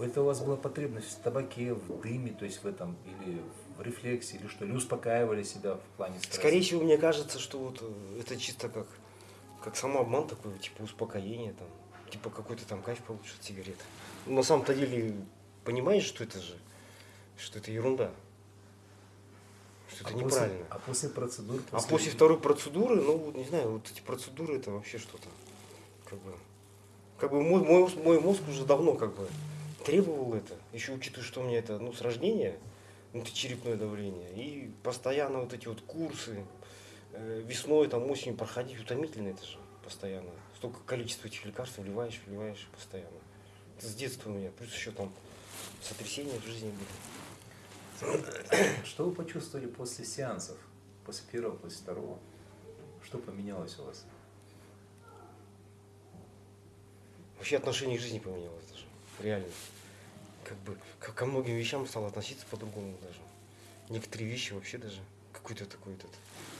Это у вас была потребность в табаке, в дыме, то есть в этом, или в рефлексе, или что, или успокаивали себя в плане стресса? Скорее всего, мне кажется, что вот э, это чисто как, как самообман такой, типа успокоение, там, типа какой-то там кайф получишь от сигареты. Но на самом-то деле понимаешь, что это же, что это ерунда. Что это а неправильно. После, а после процедур? После... А после второй процедуры, ну, вот, не знаю, вот эти процедуры это вообще что-то. Как бы, как бы мой, мой, мой мозг уже давно как бы требовал это. Еще учитывая, что у меня это ну, с рождения, внутричерепное давление. И постоянно вот эти вот курсы, э, весной, там, осенью проходить утомительно это же постоянно. Столько количества этих лекарств вливаешь, вливаешь постоянно. Это с детства у меня. Плюс еще там сотрясения в жизни были. Что вы почувствовали после сеансов? После первого, после второго? Что поменялось у вас? Вообще отношение к жизни поменялось даже. Реально. Как бы ко многим вещам стал относиться по-другому даже. Некоторые вещи вообще даже какой-то такой этот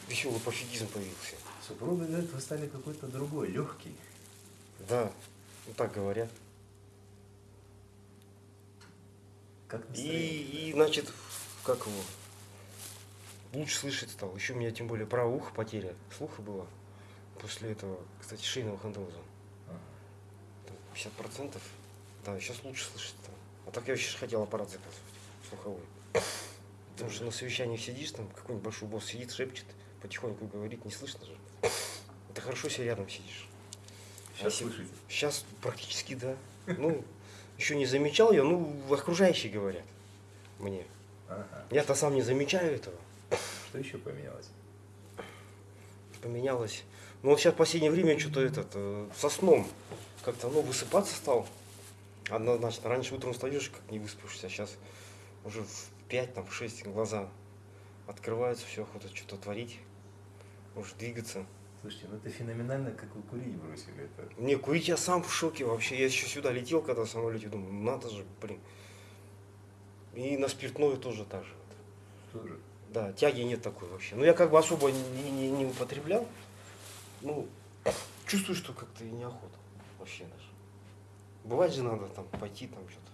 веселый пофигизм появился. Супруга говорит, вы стали какой-то другой, легкий. Да, ну так говорят. Как и, и, значит, как его, лучше слышать стал. Еще у меня тем более правое ухо потеря слуха была. После этого, кстати, шейного хондроза. 50%. Да, сейчас лучше слышать стал. А так я вообще хотел аппарат заказывать, слуховой. Потому что на совещаниях сидишь, там какой-нибудь большой босс сидит, шепчет, потихоньку говорит, не слышно же. Это хорошо, если рядом сидишь. Сейчас а слышите? Сейчас практически да. Ну, еще не замечал я, ну, окружающие говорят мне. Ага. Я-то сам не замечаю этого. Что еще поменялось? Поменялось. Ну вот сейчас в последнее время что-то этот, э, со сном как-то, ну, высыпаться стал. Однозначно, раньше утром встаешь, как не выспавшийся, а сейчас уже в 5, там, в 6 глаза открываются, все, охота что-то творить, может двигаться. Слушайте, ну это феноменально, как вы курить бросили. Это... Не, курить я сам в шоке вообще. Я еще сюда летел, когда в самолете, думаю, надо же, блин. И на спиртное тоже так же. Тоже? Да, тяги нет такой вообще. Ну я как бы особо не, не, не употреблял. Ну, чувствую, что как-то и неохота вообще даже. Бывает же надо там пойти там что-то,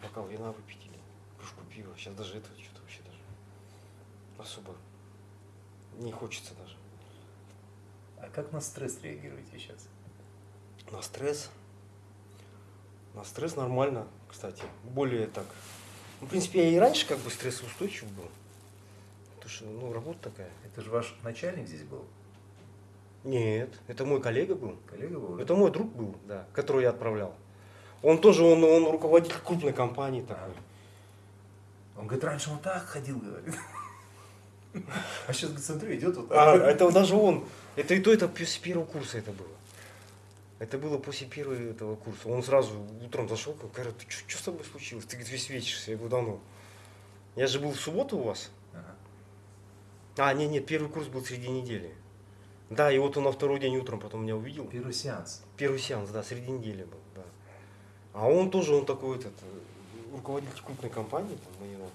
бокал вина выпить или кружку пива. Сейчас даже этого что-то вообще даже особо не хочется даже. А как на стресс реагируете сейчас? На стресс? На стресс нормально, кстати. Более так. Ну, в принципе, я и раньше как бы стрессоустойчив был. Потому что, ну, работа такая. Это же ваш начальник здесь был? Нет, это мой коллега был. Коллега был? Это мой друг был, да, которого я отправлял. Он тоже, он, он руководитель крупной компании такой. Он говорит, раньше он так ходил, говорит. А сейчас, говорит, смотрю, идет вот так. А, это даже он. Это и то, это с первого курса это было. Это было после первого этого курса. Он сразу утром зашел, говорит, ты что, с тобой случилось? Ты, говорит, весь вечер. Я говорю, давно. Я же был в субботу у вас. Ага. А, нет, нет, первый курс был среди недели. Да, и вот он на второй день утром потом меня увидел. Первый сеанс. Первый сеанс, да, среди недели был, да. А он тоже, он такой этот, руководитель крупной компании, там у него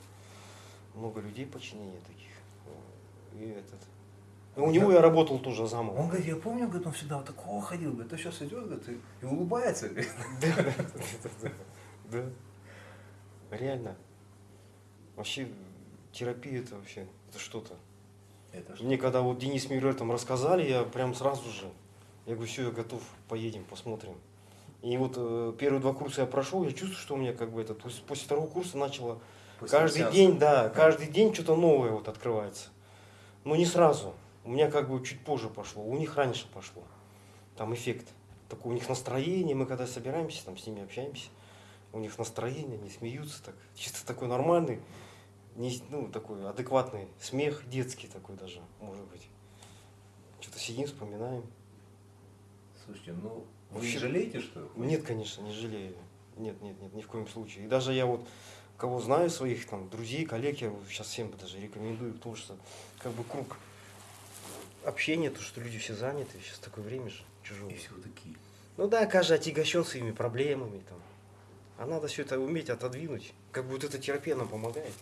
много людей подчинения таких. И этот. И у него я работал тоже замом. Он говорит, я помню, говорит, он всегда вот такого ходил, говорит, а сейчас идет, говорит, и, улыбается. Да, да, Реально. Вообще терапия это вообще, это что-то. Это что? Мне когда вот Денис Мюррер там рассказали, я прям сразу же, я говорю, все, я готов, поедем, посмотрим. И вот э, первые два курса я прошел, я чувствую, что у меня как бы это, после, после второго курса начало после каждый сеанса. день, да, каждый день что-то новое вот открывается. Но не сразу. У меня как бы чуть позже пошло, у них раньше пошло. Там эффект. Такое у них настроение, мы когда собираемся, там с ними общаемся, у них настроение, они смеются так, чисто такой нормальный не, ну, такой адекватный смех, детский такой даже, может быть. Что-то сидим, вспоминаем. Слушайте, ну вы Вообще, не жалеете, что Нет, конечно, не жалею. Нет, нет, нет, ни в коем случае. И даже я вот кого знаю, своих там друзей, коллег, я сейчас всем даже рекомендую, потому что как бы круг общения, то, что люди все заняты, сейчас такое время же чужое. И все такие. Ну да, каждый отягощен своими проблемами там. А надо все это уметь отодвинуть. Как бы вот эта терапия нам помогает.